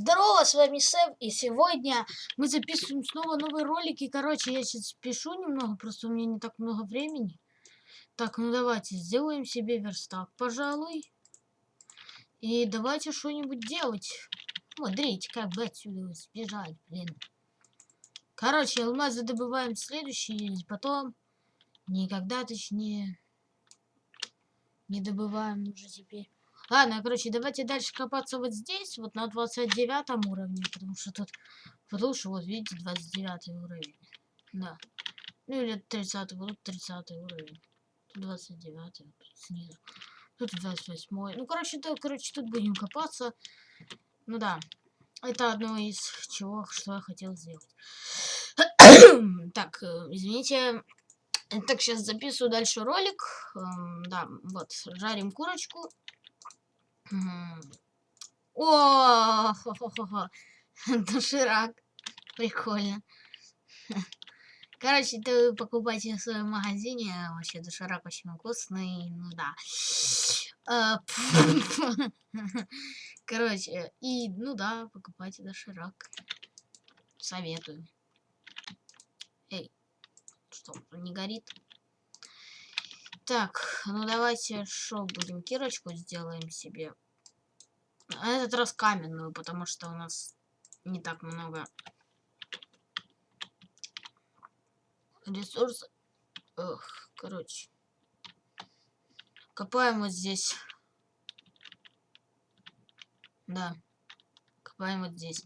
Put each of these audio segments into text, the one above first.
Здорово, с вами Сэм, и сегодня мы записываем снова новые ролики. Короче, я сейчас пишу немного, просто у меня не так много времени. Так, ну давайте сделаем себе верстак, пожалуй. И давайте что-нибудь делать. Смотрите, как бы отсюда сбежать, блин. Короче, алмазы добываем следующий, потом никогда, точнее, не добываем уже теперь. Ладно, короче, давайте дальше копаться вот здесь, вот на 29 уровне, потому что тут, потому что вот видите, 29 уровень. Да. Ну или 30, вот 30 уровень. Тут 29 вот снизу. Тут 28. Ну, короче, да, короче, тут будем копаться. Ну да. Это одно из чего, что я хотел сделать. так, э, извините. Так, сейчас записываю дальше ролик. Эм, да, вот, жарим курочку. О, хо хо хо хо Доширак. Прикольно. Короче, ты покупайте в своем магазине. Вообще доширак очень вкусный. Ну да. А, Короче, и, ну да, покупайте доширак. Советую. Эй, что, не горит? Так, ну давайте что будем? Кирочку сделаем себе. На этот раз каменную, потому что у нас не так много ресурсов. Эх, короче. Копаем вот здесь. Да. Копаем вот здесь.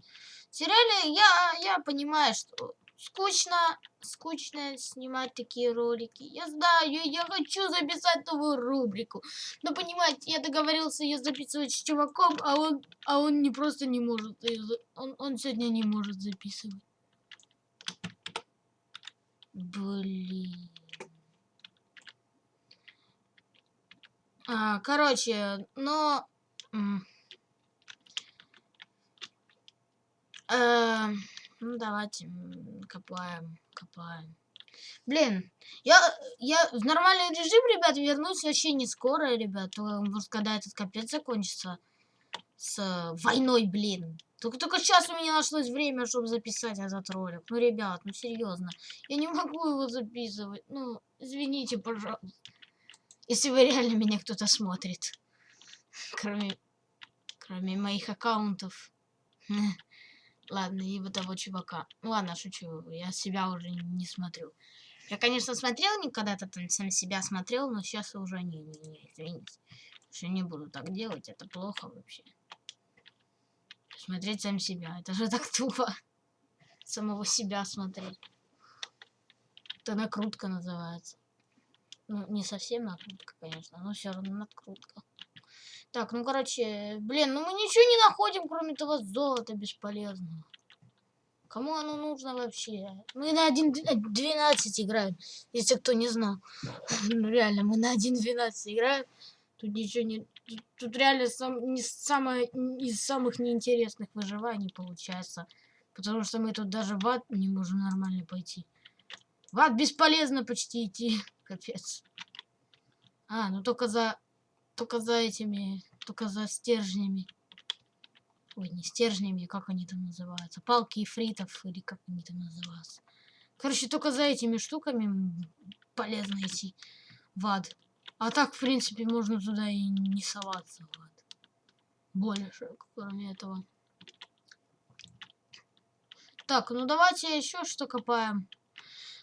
Сериале я, я понимаю, что скучно, скучно снимать такие ролики. Я знаю, я хочу записать новую рубрику. Но понимаете, я договорился ее записывать с чуваком, а он, а он не просто не может. Он, он сегодня не может записывать. Блин. А, короче, но... Э, ну, давайте копаем, копаем. Блин, я, я в нормальный режим, ребят, вернусь вообще не скоро, ребят. Может, когда этот капец закончится с войной, блин. Только, только сейчас у меня нашлось время, чтобы записать этот ролик. Ну, ребят, ну серьезно. Я не могу его записывать. Ну, извините, пожалуйста. Если вы реально меня кто-то смотрит. Кроме, кроме моих аккаунтов. Ладно, и вот того чувака. Ну ладно, шучу, я себя уже не смотрю. Я, конечно, смотрел когда-то там сам себя смотрел, но сейчас уже не, не, не, извините. Что не буду так делать, это плохо вообще. Смотреть сам себя, это же так тупо. Самого себя смотреть. Это накрутка называется. Ну, не совсем накрутка, конечно, но все равно накрутка. Так, ну, короче, блин, ну мы ничего не находим, кроме того золота бесполезного. Кому оно нужно вообще? Мы на 1.12 играем, если кто не знал. Ну, реально, мы на 1.12 играем. Тут ничего не... Тут реально сам, не самое, из самых неинтересных выживаний получается. Потому что мы тут даже в ад не можем нормально пойти. В ад бесполезно почти идти. Капец. А, ну только за только за этими, только за стержнями. Ой, не стержнями, как они там называются. Палки и фритов, или как они там называются. Короче, только за этими штуками полезно идти в ад. А так, в принципе, можно туда и не соваться в ад. Больше, кроме этого. Так, ну давайте еще что копаем.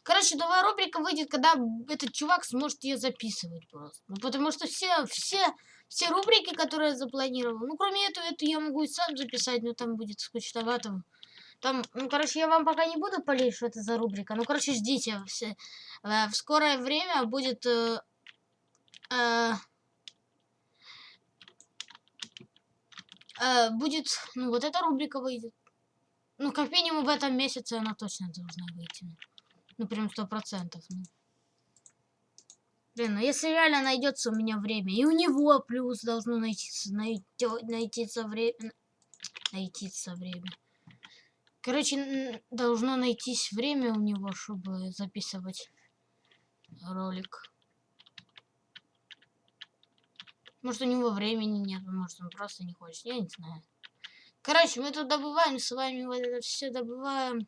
Короче, новая рубрика выйдет, когда этот чувак сможет ее записывать просто. Ну, потому что все, все, все рубрики, которые я запланировал, ну, кроме этого, эту я могу и сам записать, но там будет скучновато. Там, ну, короче, я вам пока не буду полить, что это за рубрика. Ну, короче, ждите. Все. Э, в скорое время будет... Э, э, э, будет, ну, вот эта рубрика выйдет. Ну, как минимум в этом месяце она точно должна выйти. Ну, прям сто процентов. Ну. Блин, ну если реально найдется у меня время, и у него плюс должно найтиться, найти, найтиться время, найтиться время. Короче, должно найтись время у него, чтобы записывать ролик. Может, у него времени нет, может, он просто не хочет, я не знаю. Короче, мы тут добываем с вами вот это все добываем.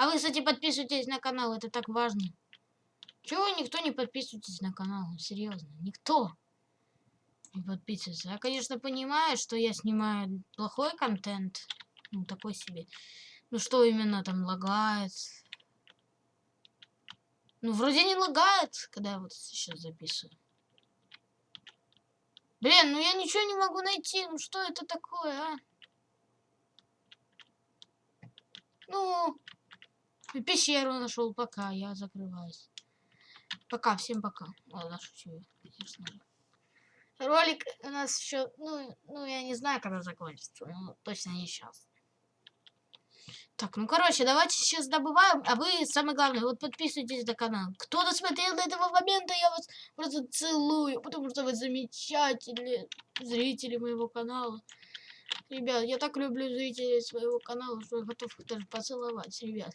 А вы, кстати, подписывайтесь на канал, это так важно. Чего никто не подписывайтесь на канал? Серьезно, никто не подписывается. Я, конечно, понимаю, что я снимаю плохой контент. Ну, такой себе. Ну, что именно там лагает. Ну, вроде не лагает, когда я вот сейчас записываю. Блин, ну я ничего не могу найти. Ну, что это такое, а? Ну, пещеру нашел, пока я закрываюсь. Пока, всем пока. Ладно, шучу. Ролик у нас еще, ну, ну, я не знаю, когда закончится, но точно не сейчас. Так, ну, короче, давайте сейчас добываем, а вы, самое главное, вот подписывайтесь на канал. Кто досмотрел до этого момента, я вас просто целую, потому что вы замечательные зрители моего канала. Ребят, я так люблю зрителей своего канала, что я готов их даже поцеловать, ребят.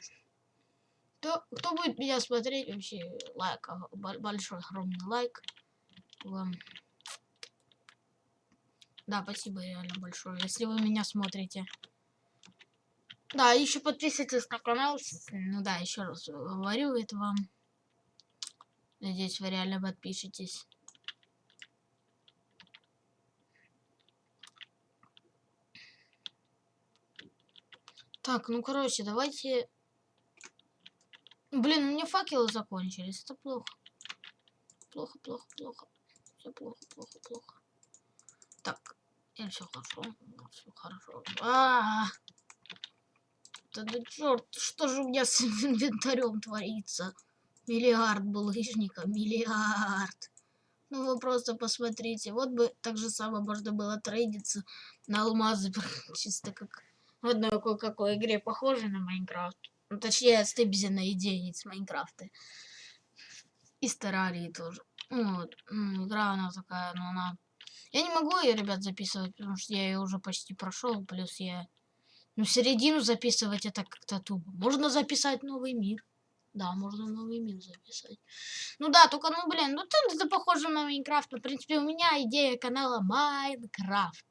Кто, кто будет меня смотреть, вообще лайк, большой огромный лайк вам. Да, спасибо реально большое, если вы меня смотрите. Да, еще подписывайтесь на канал. Ну да, еще раз говорю это вам. Надеюсь, вы реально подпишетесь. Так, ну короче, давайте... Блин, у меня факелы закончились. Это плохо. Плохо, плохо, плохо. Все плохо, плохо, плохо. Так, и все хорошо. Все хорошо. А, -а, -а. Да черт, что же у меня с инвентарем творится? Миллиард булыжника, миллиард. Ну вы просто посмотрите. Вот бы так же самое можно было трейдиться на алмазы, чисто как в одной кое-какой игре похожей на Майнкрафт. Ну, точнее, стебзина идеи с Майнкрафта. И старали тоже. Вот. Игра она такая, но она... Я не могу ее, ребят, записывать, потому что я ее уже почти прошел. Плюс я... Ну, середину записывать это как-то тупо. Можно записать новый мир. Да, можно новый мир записать. Ну да, только, ну, блин, ну это, это похоже на Майнкрафт. В принципе, у меня идея канала Майнкрафт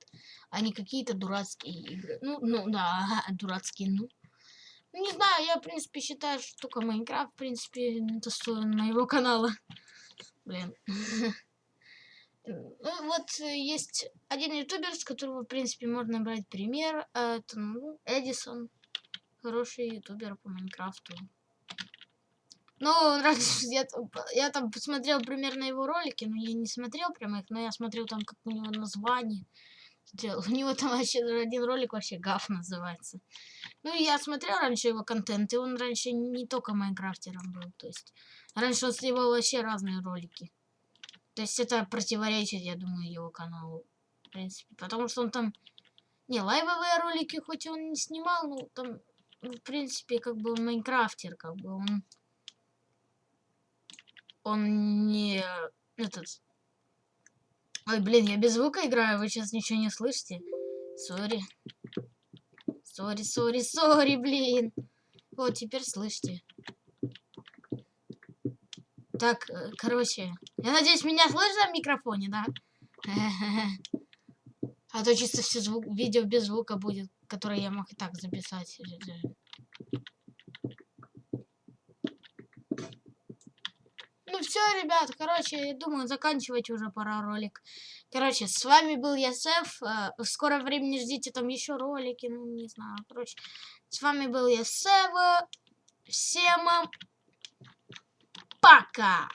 а не какие-то дурацкие игры. Ну, ну да, дурацкие, ну. Не знаю, я, в принципе, считаю, что только Майнкрафт, в принципе, достоин моего канала. Блин. Ну, вот есть один ютубер, с которого, в принципе, можно брать пример. Это, ну, Эдисон. Хороший ютубер по Майнкрафту. Ну, раньше я, я там посмотрел примерно его ролики, но я не смотрел прямо их, но я смотрел там, как у него название делал. У него там вообще один ролик вообще гаф называется. Ну, я смотрел раньше его контент, и он раньше не только майнкрафтером был. То есть, раньше он сливал вообще разные ролики. То есть, это противоречит, я думаю, его каналу. В принципе, потому что он там... Не, лайвовые ролики хоть он не снимал, но там, ну, в принципе, как бы майнкрафтер, как бы он... Он не... Этот Ой, блин, я без звука играю, вы сейчас ничего не слышите. Sorry. Sorry, sorry, sorry, блин. Вот, теперь слышите. Так, э, короче. Я надеюсь, меня слышно в микрофоне, да? А то чисто все звук, видео без звука будет, которое я мог и так записать. Ну все, ребят, короче, я думаю, заканчивать уже пора ролик. Короче, с вами был я, Сеф. Э, в скором времени ждите там еще ролики, ну, не знаю. Короче, с вами был я, Сев. Всем пока!